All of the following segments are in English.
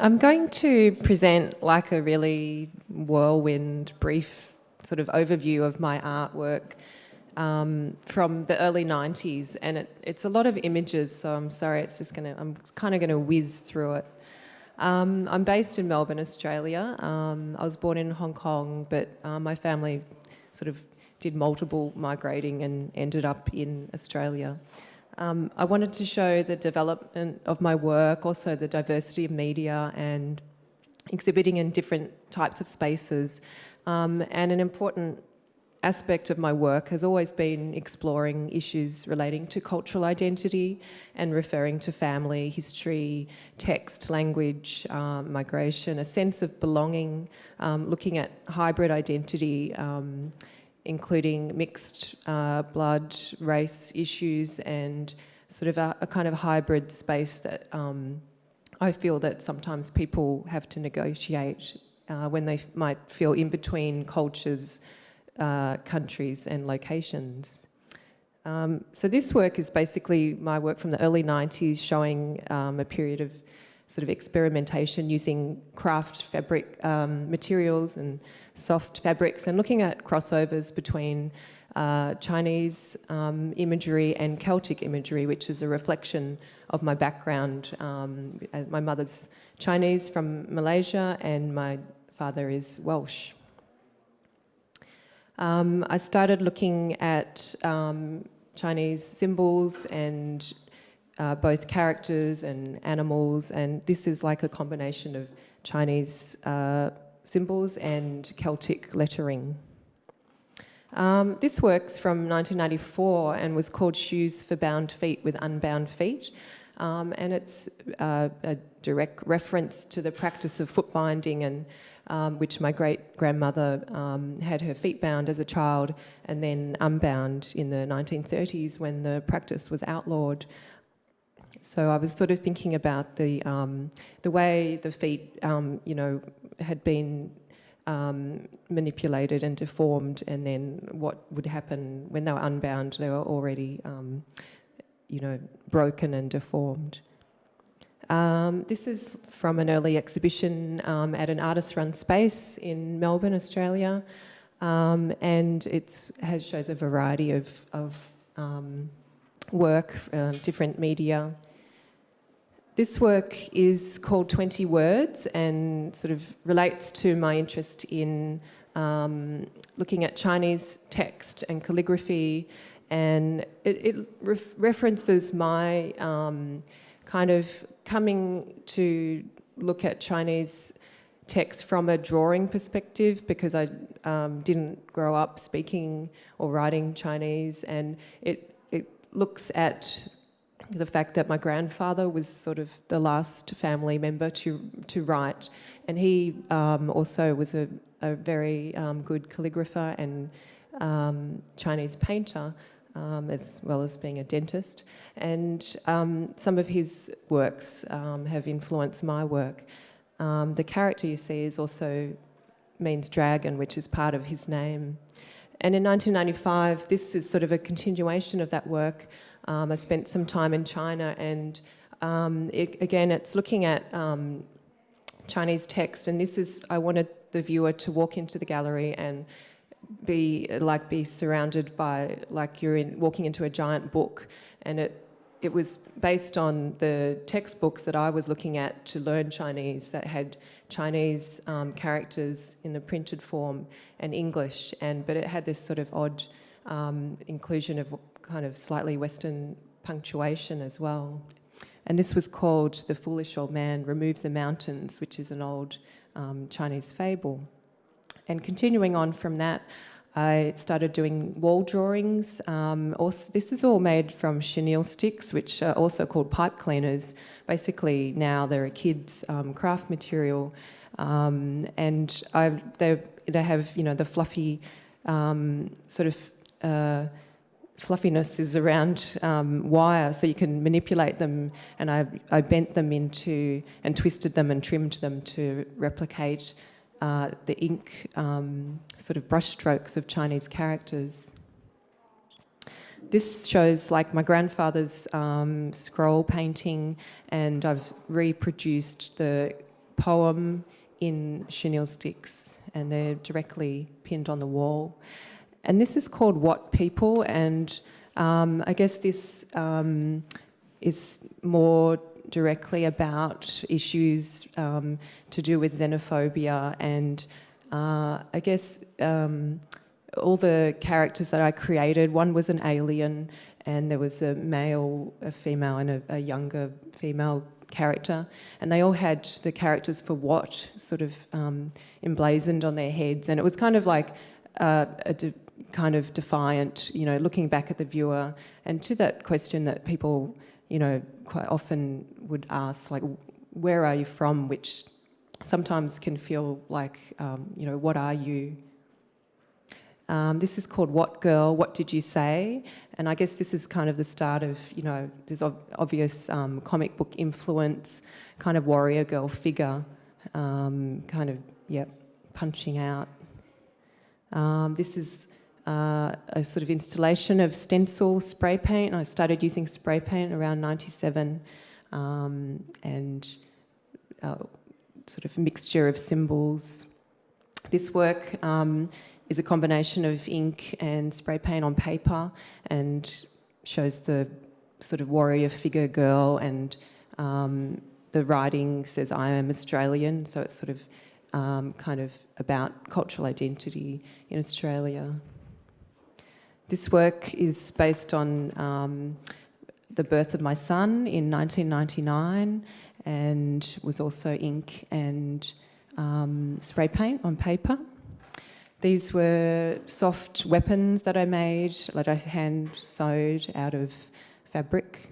I'm going to present like a really whirlwind, brief sort of overview of my artwork um, from the early 90s. And it, it's a lot of images, so I'm sorry, it's just gonna, I'm kind of gonna whiz through it. Um, I'm based in Melbourne, Australia. Um, I was born in Hong Kong, but uh, my family sort of did multiple migrating and ended up in Australia. Um, I wanted to show the development of my work, also the diversity of media and exhibiting in different types of spaces. Um, and an important aspect of my work has always been exploring issues relating to cultural identity and referring to family, history, text, language, um, migration, a sense of belonging, um, looking at hybrid identity, um, including mixed uh, blood, race issues, and sort of a, a kind of hybrid space that um, I feel that sometimes people have to negotiate uh, when they might feel in between cultures, uh, countries and locations. Um, so this work is basically my work from the early 90s showing um, a period of sort of experimentation using craft fabric um, materials and soft fabrics and looking at crossovers between uh, Chinese um, imagery and Celtic imagery, which is a reflection of my background. Um, my mother's Chinese from Malaysia and my father is Welsh. Um, I started looking at um, Chinese symbols and uh, both characters and animals, and this is like a combination of Chinese uh, symbols and Celtic lettering. Um, this works from 1994 and was called Shoes for Bound Feet with Unbound Feet. Um, and it's uh, a direct reference to the practice of foot binding and um, which my great grandmother um, had her feet bound as a child and then unbound in the 1930s when the practice was outlawed. So I was sort of thinking about the um, the way the feet, um, you know, had been um, manipulated and deformed, and then what would happen when they were unbound? They were already, um, you know, broken and deformed. Um, this is from an early exhibition um, at an artist-run space in Melbourne, Australia, and it has, shows a variety of, of work, uh, different media. This work is called 20 Words and sort of relates to my interest in um, looking at Chinese text and calligraphy and it, it ref references my um, kind of coming to look at Chinese text from a drawing perspective because I um, didn't grow up speaking or writing Chinese and it looks at the fact that my grandfather was sort of the last family member to, to write and he um, also was a, a very um, good calligrapher and um, Chinese painter um, as well as being a dentist. And um, some of his works um, have influenced my work. The character you see is also means dragon, which is part of his name. And in 1995, this is sort of a continuation of that work. Um, I spent some time in China and um, it, again, it's looking at Chinese text and this is, I wanted the viewer to walk into the gallery and be like be surrounded by like you're in walking into a giant book and it it was based on the textbooks that I was looking at to learn Chinese that had Chinese um, characters in the printed form and English and but it had this sort of odd um, inclusion of kind of slightly Western punctuation as well. And this was called The Foolish Old Man Removes the Mountains, which is an old um, Chinese fable. And continuing on from that, I started doing wall drawings. Um, also, this is all made from chenille sticks, which are also called pipe cleaners. Basically, now they're a kid's um, craft material. Um, and I, they, they have, you know, the fluffy um, sort of uh, fluffiness is around um, wire so you can manipulate them and I, I bent them into and twisted them and trimmed them to replicate uh, the ink um, sort of brushstrokes of Chinese characters. This shows like my grandfather's um, scroll painting and I've reproduced the poem in chenille sticks and they're directly pinned on the wall. And this is called What People and um, I guess this um, is more directly about issues um, to do with xenophobia and uh, I guess um, all the characters that I created, one was an alien and there was a male, a female and a, a younger female character. And they all had the characters for what sort of um, emblazoned on their heads. And it was kind of like uh, a kind of defiant, you know, looking back at the viewer and to that question that people, you know, quite often would ask, like, where are you from, which sometimes can feel like, um, you know, what are you? Um, this is called What Girl, What Did You Say? And I guess this is kind of the start of, you know, there's obvious um, comic book influence, kind of warrior girl figure, um, kind of, yeah, punching out. Um, this is uh, a sort of installation of stencil spray paint. I started using spray paint around 97 um, and uh, sort of mixture of symbols. This work um, is a combination of ink and spray paint on paper and shows the sort of warrior figure girl and um, the writing says I am Australian so it's sort of um, kind of about cultural identity in Australia. This work is based on um, the birth of my son in 1999 and was also ink and um, spray paint on paper. These were soft weapons that I made, that I hand sewed out of fabric.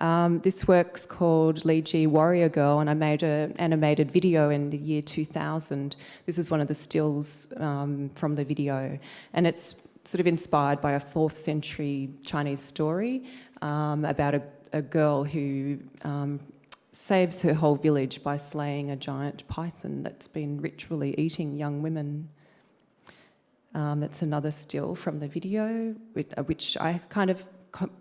Um, this work's called Li Ji Warrior Girl and I made an animated video in the year 2000. This is one of the stills um, from the video and it's sort of inspired by a fourth century Chinese story um, about a, a, girl who um, saves her whole village by slaying a giant python that's been ritually eating young women. Um, that's another still from the video, which I kind of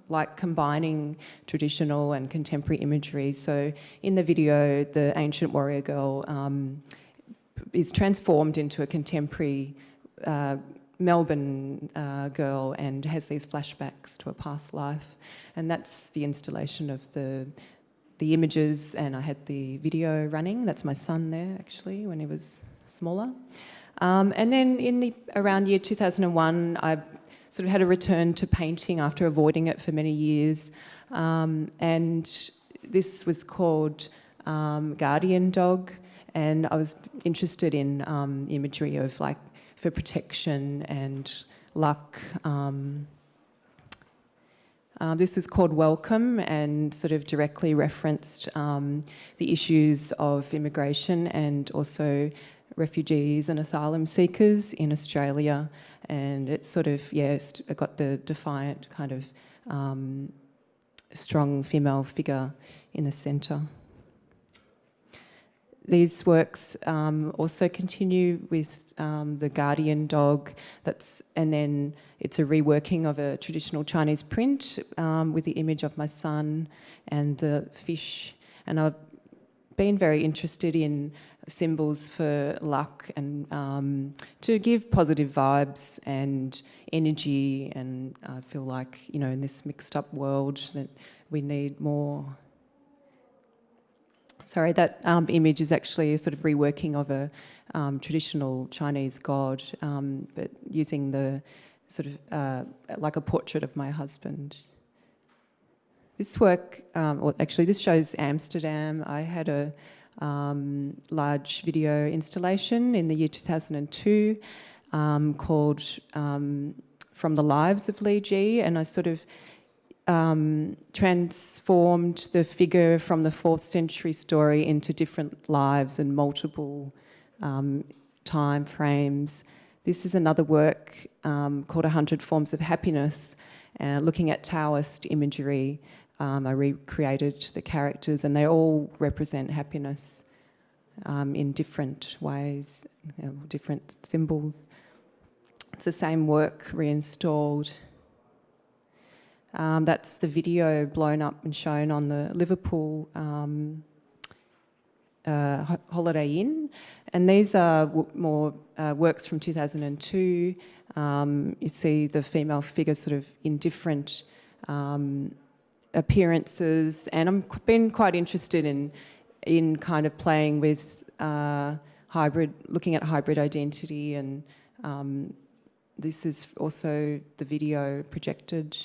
like combining traditional and contemporary imagery. So in the video, the ancient warrior girl um, is transformed into a contemporary uh, Melbourne uh, girl and has these flashbacks to a past life. And that's the installation of the the images and I had the video running. That's my son there actually when he was smaller. Um, and then in the around year 2001, I sort of had a return to painting after avoiding it for many years. Um, and this was called um, Guardian Dog. And I was interested in um, imagery of like for protection and luck. Uh, this was called Welcome and sort of directly referenced um, the issues of immigration and also refugees and asylum seekers in Australia and it's sort of, yes, yeah, got the defiant kind of um, strong female figure in the centre. These works um, also continue with um, the guardian dog that's and then it's a reworking of a traditional Chinese print um, with the image of my son and the fish and I've been very interested in symbols for luck and um, to give positive vibes and energy and I feel like, you know, in this mixed up world that we need more. Sorry, that um, image is actually a sort of reworking of a um, traditional Chinese god, um, but using the sort of uh, like a portrait of my husband. This work, um, well, actually this shows Amsterdam. I had a um, large video installation in the year 2002 um, called um, From the Lives of Li Ji and I sort of um, transformed the figure from the fourth century story into different lives and multiple um, time frames. This is another work um, called A Hundred Forms of Happiness, uh, looking at Taoist imagery um, I recreated the characters and they all represent happiness um, in different ways, you know, different symbols. It's the same work reinstalled. Um, that's the video blown up and shown on the Liverpool um, uh, Holiday Inn, and these are more uh, works from 2002. Um, you see the female figure sort of in different um, appearances, and I've been quite interested in in kind of playing with uh, hybrid, looking at hybrid identity, and um, this is also the video projected.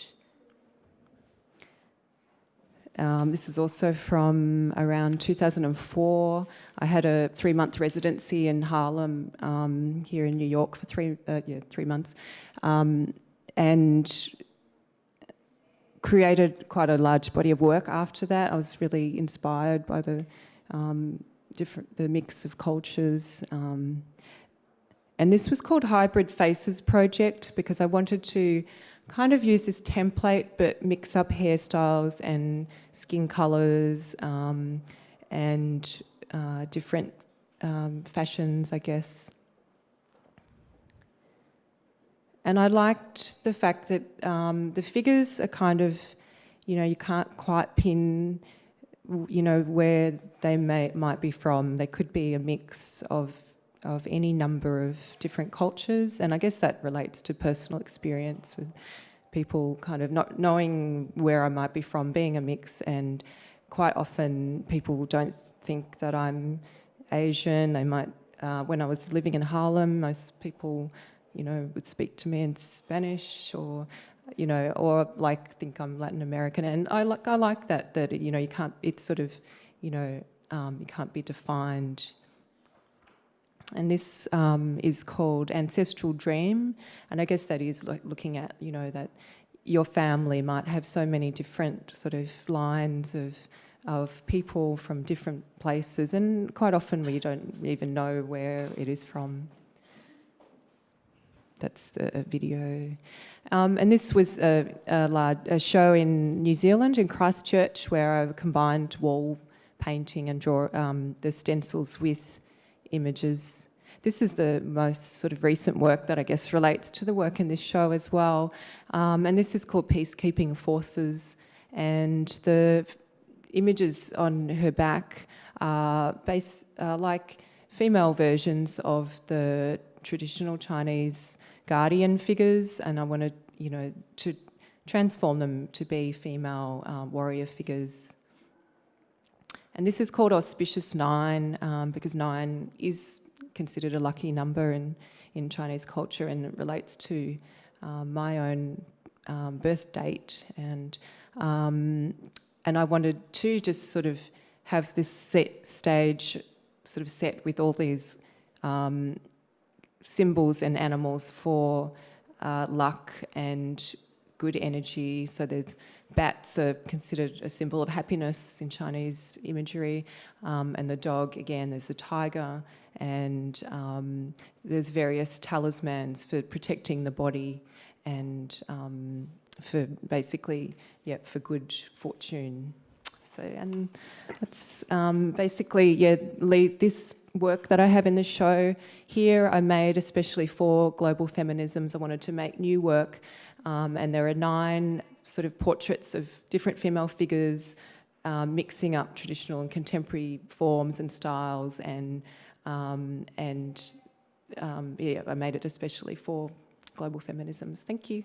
Um, this is also from around 2004. I had a three-month residency in Harlem um, here in New York for three, uh, yeah, three months, um, and created quite a large body of work after that. I was really inspired by the um, different, the mix of cultures. Um, and this was called Hybrid Faces Project because I wanted to kind of use this template but mix up hairstyles and skin colours um, and uh, different um, fashions, I guess. And I liked the fact that um, the figures are kind of, you know, you can't quite pin, you know, where they may might be from. They could be a mix of of any number of different cultures, and I guess that relates to personal experience with people kind of not knowing where I might be from, being a mix, and quite often people don't think that I'm Asian. They might, uh, when I was living in Harlem, most people you know, would speak to me in Spanish or, you know, or like think I'm Latin American. And I like, I like that, that, you know, you can't, it's sort of, you know, um, you can't be defined. And this um, is called Ancestral Dream. And I guess that is like looking at, you know, that your family might have so many different sort of lines of of people from different places and quite often we don't even know where it is from that's the video. Um, and this was a, a, large, a, show in New Zealand, in Christchurch, where I combined wall painting and draw um, the stencils with images. This is the most sort of recent work that I guess relates to the work in this show as well. Um, and this is called Peacekeeping Forces. And the images on her back are base, uh, like female versions of the traditional Chinese guardian figures, and I wanted, you know, to transform them to be female uh, warrior figures. And this is called Auspicious Nine um, because nine is considered a lucky number in, in Chinese culture and it relates to um, my own um, birth date. And, um, and I wanted to just sort of have this set stage sort of set with all these um, symbols and animals for uh, luck and good energy. So there's bats are considered a symbol of happiness in Chinese imagery, um, and the dog again. There's a tiger, and um, there's various talismans for protecting the body and um, for basically, yeah, for good fortune. So, and that's um, basically, yeah, this work that I have in the show here I made especially for global feminisms. I wanted to make new work um, and there are nine sort of portraits of different female figures um, mixing up traditional and contemporary forms and styles and um, and um, yeah, I made it especially for global feminisms. Thank you.